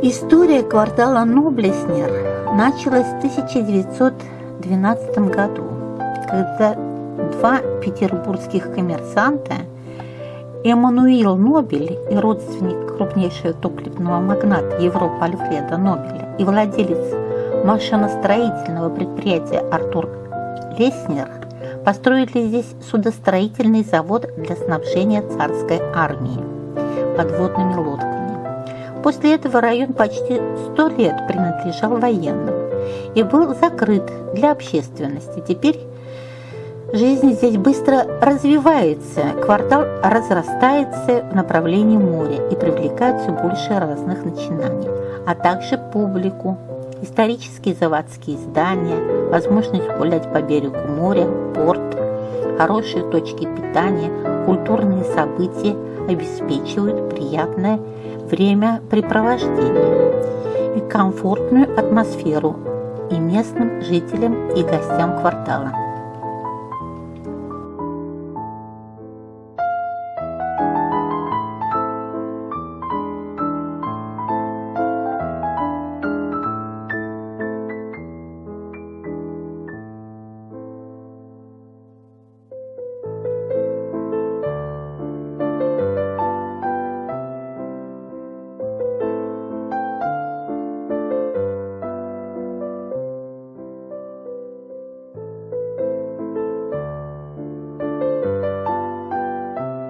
История квартала Ноблеснер началась в 1912 году, когда два петербургских коммерсанта Эммануил Нобель и родственник крупнейшего топливного магната Европы Альфреда Нобеля и владелец машиностроительного предприятия Артур Леснер построили здесь судостроительный завод для снабжения царской армии подводными лодками. После этого район почти сто лет принадлежал военным и был закрыт для общественности. Теперь жизнь здесь быстро развивается, квартал разрастается в направлении моря и привлекает все больше разных начинаний, а также публику, исторические заводские здания, возможность гулять по берегу моря, порт, хорошие точки питания, культурные события обеспечивают приятное времяпрепровождение и комфортную атмосферу и местным жителям и гостям квартала.